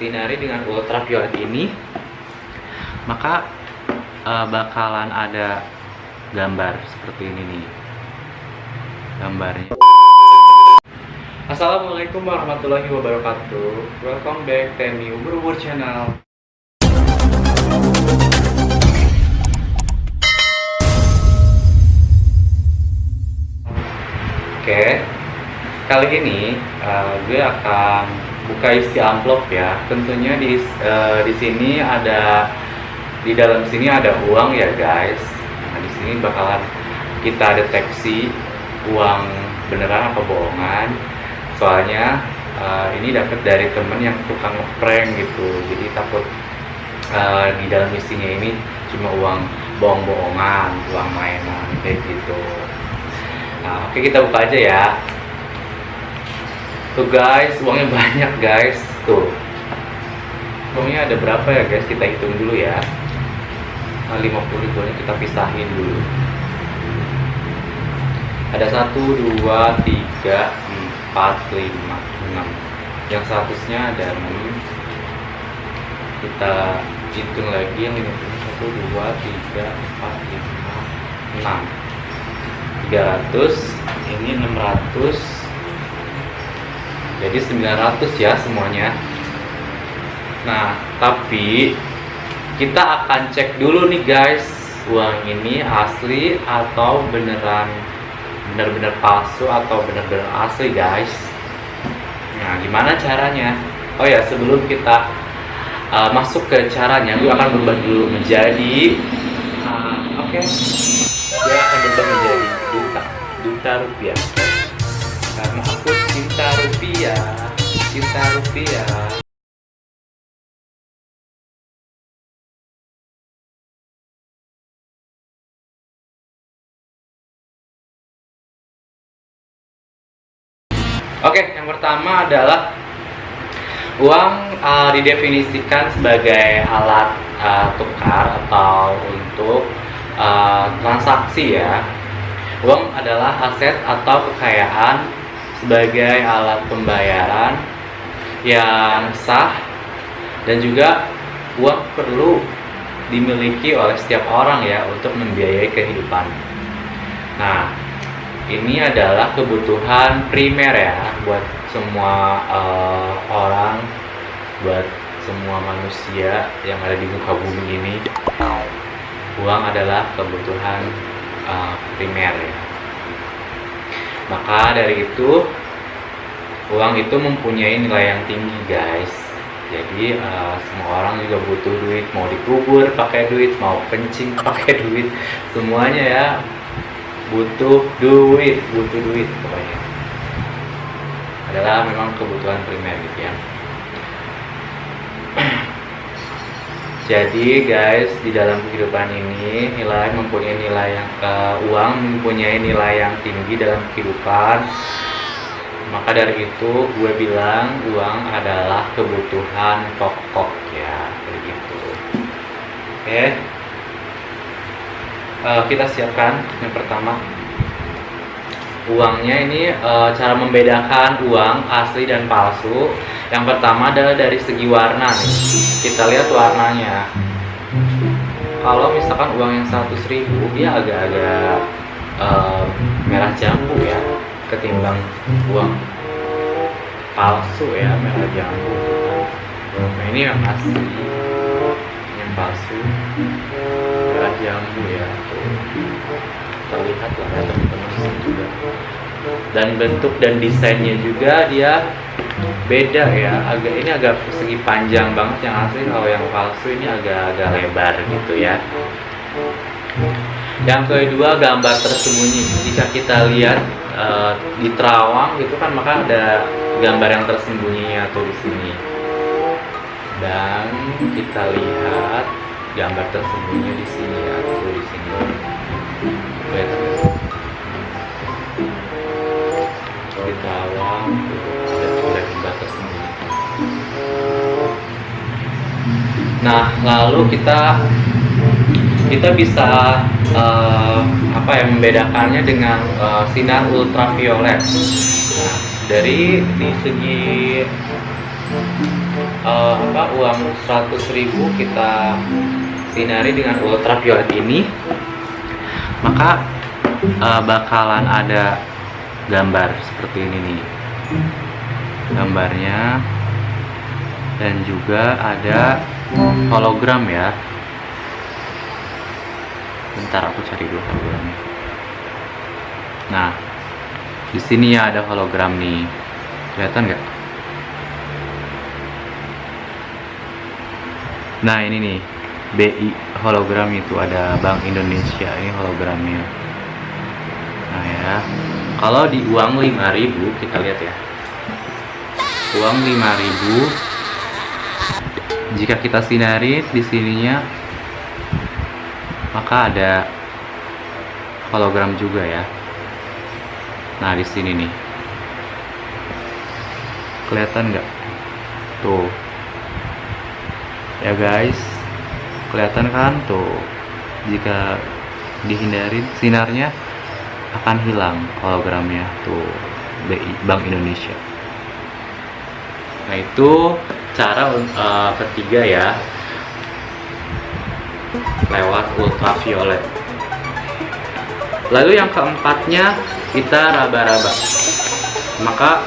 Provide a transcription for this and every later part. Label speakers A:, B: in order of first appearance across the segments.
A: sinari dengan ultraviolet ini maka uh, bakalan ada gambar seperti ini nih gambarnya. Assalamualaikum warahmatullahi wabarakatuh. Welcome back Temi Ubur Channel. Oke Kali ini uh, gue akan buka isi amplop ya. Tentunya di, uh, di sini ada di dalam sini ada uang ya guys. Nah di sini bakalan kita deteksi uang beneran apa bohongan. Soalnya uh, ini dapat dari temen yang tukang ngeprank gitu. Jadi takut uh, di dalam isinya ini cuma uang bohong-bohongan uang mainan kayak gitu. Nah oke kita buka aja ya tuh guys uangnya banyak guys. Tuh. Uangnya ada berapa ya guys? Kita hitung dulu ya. Nah, 50 ribunya kita pisahin dulu. Ada satu dua tiga empat lima enam. Yang seratusnya ada enam. Kita hitung lagi yang lima puluh satu dua tiga empat lima enam. tiga ratus ini enam ratus jadi sembilan ratus ya semuanya. Nah tapi kita akan cek dulu nih guys uang ini asli atau beneran benar-benar palsu atau benar-benar asli guys. Nah gimana caranya? Oh ya sebelum kita uh, masuk ke caranya gue akan berubah dulu menjadi uh, oke. Okay. gue akan berubah menjadi duta duta rupiah. Karena aku cinta rupiah cinta rupiah Oke, yang pertama adalah uang uh, didefinisikan sebagai alat uh, tukar atau untuk uh, transaksi ya. Uang adalah aset atau kekayaan sebagai alat pembayaran yang sah dan juga uang perlu dimiliki oleh setiap orang ya untuk membiayai kehidupan. Nah, ini adalah kebutuhan primer ya buat semua uh, orang buat semua manusia yang ada di muka bumi ini uang adalah kebutuhan uh, primer ya maka dari itu uang itu mempunyai nilai yang tinggi guys. Jadi uh, semua orang juga butuh duit. Mau dikubur pakai duit mau kencing pakai duit. Semuanya ya butuh duit butuh duit pokoknya. Adalah memang kebutuhan primer gitu ya jadi guys di dalam kehidupan ini nilai mempunyai nilai yang uh, uang mempunyai nilai yang tinggi dalam kehidupan. Maka dari itu gue bilang uang adalah kebutuhan pokok ya begitu oke? Okay uh, kita siapkan yang pertama uangnya ini uh, cara membedakan uang asli dan palsu. Yang pertama adalah dari segi warna nih. Kita lihat warnanya. Kalau misalkan uang yang 100 ribu dia agak-agak uh, merah jambu ya ketimbang uang palsu ya merah jambu. Nah ini yang asli. Yang palsu. Merah jambu ya terlihat lah ya teman-teman. Juga dan bentuk dan desainnya juga dia beda ya. Agak ini agak segi panjang banget yang asli kalau yang palsu ini agak-agak lebar gitu ya. Yang kedua gambar tersembunyi. Jika kita lihat uh, di terawang gitu kan maka ada gambar yang tersembunyi atau di sini. Dan kita lihat gambar tersembunyi di sini tuh di sini ada gambar tersembunyi nah lalu kita kita bisa uh, apa ya membedakannya dengan uh, sinar ultraviolet. Nah dari di segi uh, apa uang 100.000 kita sinari dengan ultraviolet ini maka uh, bakalan ada gambar seperti ini nih. Gambarnya dan juga ada hologram ya. Bentar aku cari dulu hologramnya. Nah di sini ya ada hologram nih. Kelihatan nggak? Nah ini nih BI hologram itu ada Bank Indonesia ini hologramnya. Nah ya. Kalau di uang 5000 kita lihat ya. Uang 5000 jika kita sinari di sininya maka ada hologram juga ya. Nah di sini nih. Kelihatan nggak? Tuh. Ya guys kelihatan kan? Tuh jika dihindari sinarnya akan hilang hologramnya tuh BI Bank Indonesia. Nah itu cara uh, ketiga ya lewat ultraviolet. Lalu yang keempatnya kita raba-raba. Maka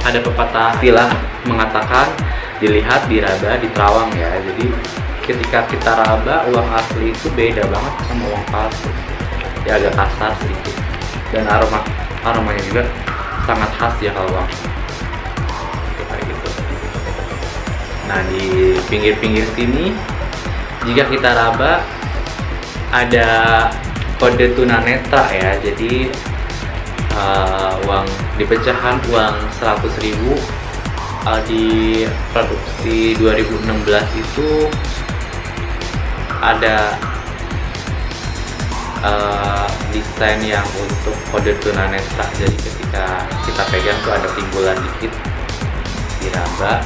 A: ada pepatah istilah mengatakan dilihat diraba di terawang ya. Jadi ketika kita raba uang asli itu beda banget sama uang palsu. Ya agak kasar sedikit. Dan aroma aromanya juga sangat khas ya kalau uang. Kayak gitu. Nah di pinggir-pinggir sini jika kita raba ada kode tunanetra ya. Jadi uh, uang di pecahan uang 100.000 uh, di produksi 2016 itu ada uh, desain yang untuk kode tunanetra. Jadi ketika kita pegang tuh ada timbulan dikit di raba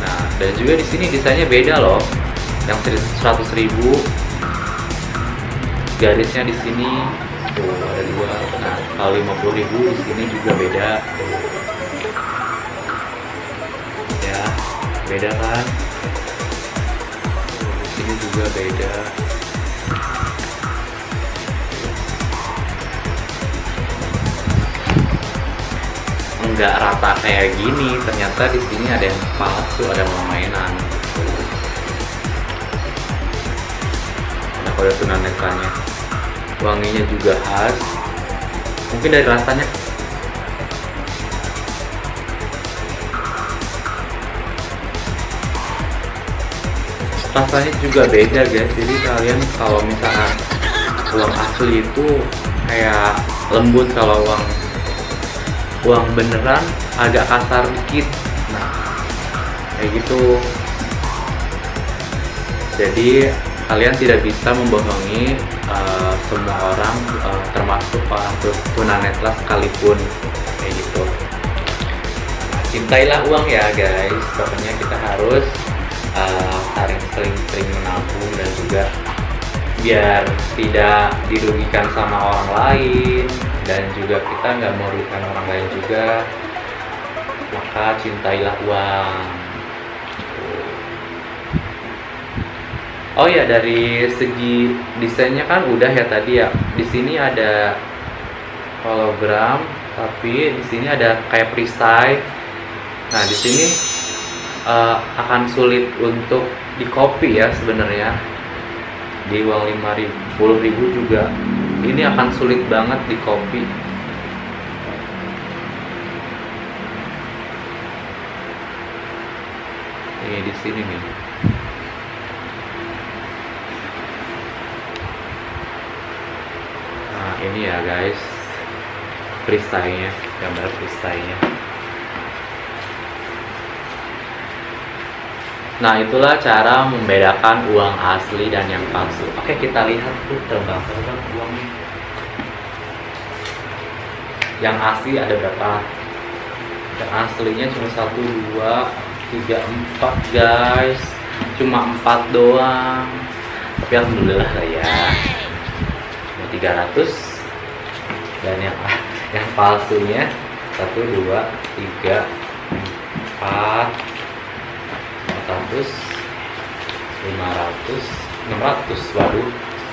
A: nah dan juga di sini desainnya beda loh. Yang 100 ribu. Garisnya di sini tuh ada dua. Nah kalau 50 ribu di sini juga beda. Beda kan di sini juga beda. Enggak rata kayak gini ternyata di sini ada yang palsu ada mainan. Ada kode tunanetranya. Wanginya juga khas. Mungkin dari rasanya rasanya juga beda guys. Jadi kalian kalau misalkan uang asli itu kayak lembut kalau uang uang beneran agak kasar dikit. Nah kayak gitu. Jadi kalian tidak bisa membohongi uh, semua orang uh, termasuk orang tunanetra sekalipun. Kayak gitu. Cintailah uang ya guys. Pokoknya kita harus uh, sering-sering menabung dan juga biar tidak dirugikan sama orang lain dan juga kita nggak merugikan orang lain juga maka cintailah uang. Oh ya dari segi desainnya kan udah ya tadi ya. Di sini ada hologram tapi di sini ada kayak perisai. Nah di sini uh, akan sulit untuk di copy ya sebenarnya. Di uang 50 ribu juga. Ini akan sulit banget di copy ini di sini nih. Nah ini ya guys. Perisainya gambar perisainya Nah itulah cara membedakan uang asli dan yang palsu. Oke kita lihat tuh terbang-terbang uangnya. Yang asli ada berapa? Yang aslinya cuma satu, dua, tiga, empat guys. Cuma empat doang. Tapi alhamdulillah lah ya. Cuma ratus dan yang yang palsunya satu, dua, tiga, empat, 100 500 600 waduh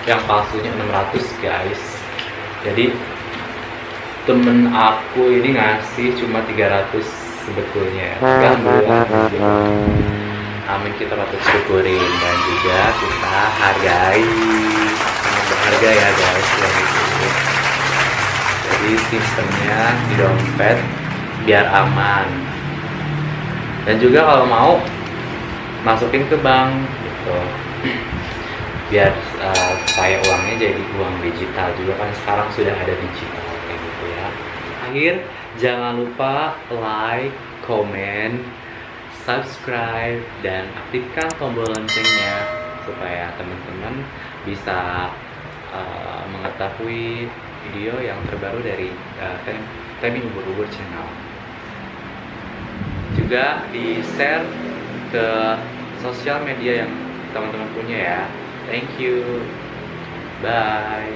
A: yang palsunya 600 guys. Jadi temen aku ini ngasih cuma 300 sebetulnya. Gangguan amin kita patut syukurin. Dan juga kita hargai. Sangat berharga ya guys jadi sistemnya di dompet biar aman. Dan juga kalau mau masukin ke bank gitu. Biar uh, supaya uangnya jadi uang digital juga kan sekarang sudah ada digital kayak gitu ya. Akhir jangan lupa like comment subscribe dan aktifkan tombol loncengnya supaya teman-teman bisa uh, mengetahui video yang terbaru dari uh, Temi Ubur-Ubur Channel. Juga di share ke sosial media yang teman-teman punya ya. Thank you. Bye